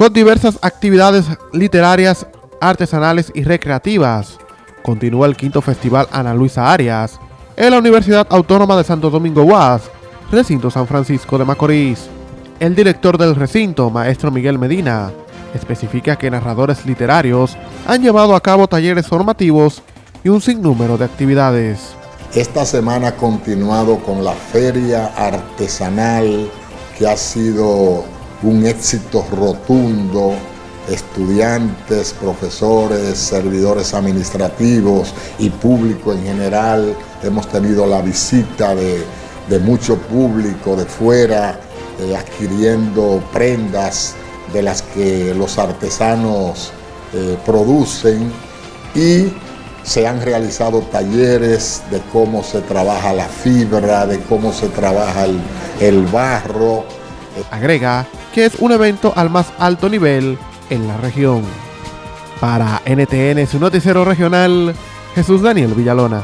con diversas actividades literarias, artesanales y recreativas. Continúa el quinto festival Ana Luisa Arias en la Universidad Autónoma de Santo Domingo UAS, recinto San Francisco de Macorís. El director del recinto, maestro Miguel Medina, especifica que narradores literarios han llevado a cabo talleres formativos y un sinnúmero de actividades. Esta semana ha continuado con la feria artesanal que ha sido un éxito rotundo. Estudiantes, profesores, servidores administrativos y público en general. Hemos tenido la visita de, mucho público de fuera eh, adquiriendo prendas de las que los artesanos eh, producen y se han realizado talleres de cómo se trabaja la fibra, de cómo se trabaja el, barro. Agrega que es un evento al más alto nivel en la región. Para NTN, su noticiero regional, Jesús Daniel Villalona.